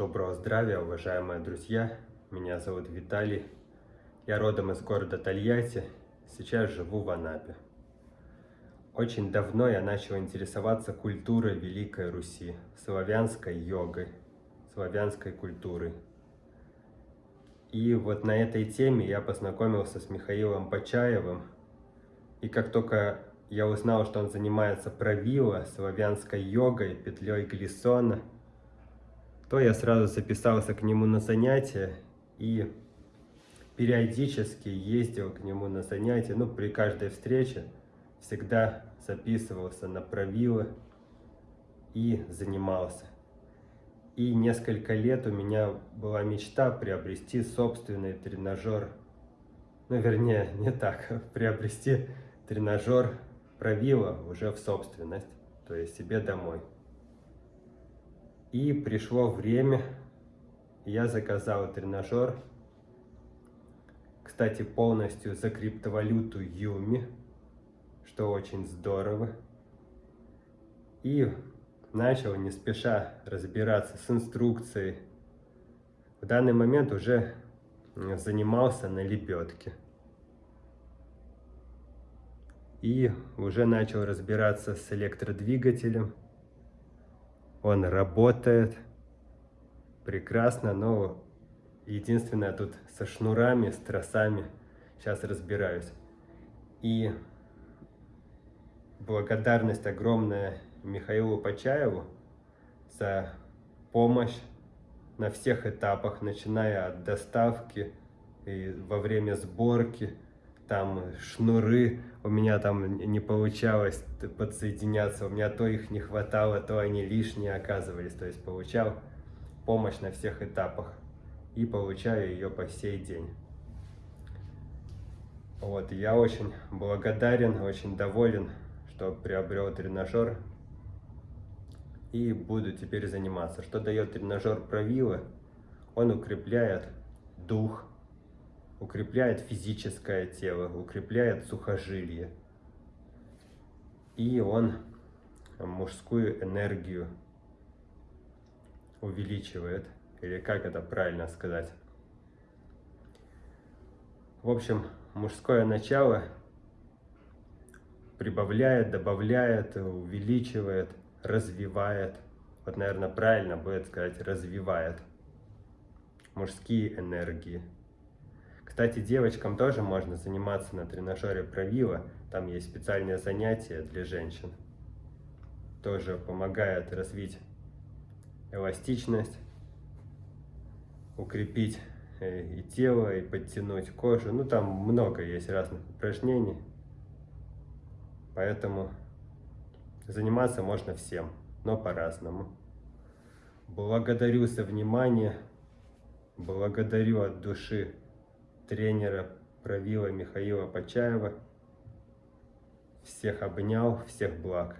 Доброго здравия, уважаемые друзья! Меня зовут Виталий. Я родом из города Тольятти, сейчас живу в Анапе. Очень давно я начал интересоваться культурой Великой Руси, славянской йогой, славянской культурой. И вот на этой теме я познакомился с Михаилом Почаевым. И как только я узнал, что он занимается правила, славянской йогой, петлей Глиссона – то я сразу записался к нему на занятия и периодически ездил к нему на занятия. Ну, при каждой встрече всегда записывался на правила и занимался. И несколько лет у меня была мечта приобрести собственный тренажер. Ну, вернее, не так. Приобрести тренажер правила уже в собственность, то есть себе домой. И пришло время, я заказал тренажер, кстати, полностью за криптовалюту Юми, что очень здорово. И начал не спеша разбираться с инструкцией. В данный момент уже занимался на лебедке. И уже начал разбираться с электродвигателем он работает прекрасно, но единственное тут со шнурами, с тросами, сейчас разбираюсь. И благодарность огромная Михаилу Почаеву за помощь на всех этапах, начиная от доставки и во время сборки, там шнуры, у меня там не получалось подсоединяться, у меня то их не хватало, то они лишние оказывались, то есть получал помощь на всех этапах и получаю ее по сей день. Вот, я очень благодарен, очень доволен, что приобрел тренажер и буду теперь заниматься. Что дает тренажер правила? Он укрепляет дух, укрепляет физическое тело, укрепляет сухожилие. И он мужскую энергию увеличивает, или как это правильно сказать. В общем, мужское начало прибавляет, добавляет, увеличивает, развивает. Вот, наверное, правильно будет сказать, развивает мужские энергии. Кстати, девочкам тоже можно заниматься на тренажере правила. Там есть специальные занятия для женщин. Тоже помогает развить эластичность, укрепить э, и тело, и подтянуть кожу. Ну, там много есть разных упражнений. Поэтому заниматься можно всем, но по-разному. Благодарю за внимание. Благодарю от души тренера правила Михаила Почаева. Всех обнял, всех благ.